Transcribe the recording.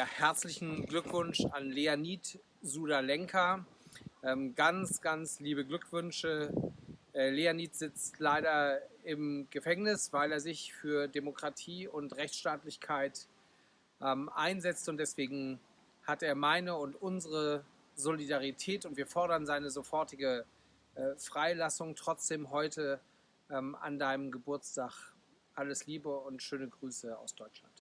Ja, herzlichen Glückwunsch an Leonid Sudalenka. Ähm, ganz, ganz liebe Glückwünsche. Äh, Leonid sitzt leider im Gefängnis, weil er sich für Demokratie und Rechtsstaatlichkeit ähm, einsetzt und deswegen hat er meine und unsere Solidarität und wir fordern seine sofortige äh, Freilassung. Trotzdem heute ähm, an deinem Geburtstag alles Liebe und schöne Grüße aus Deutschland.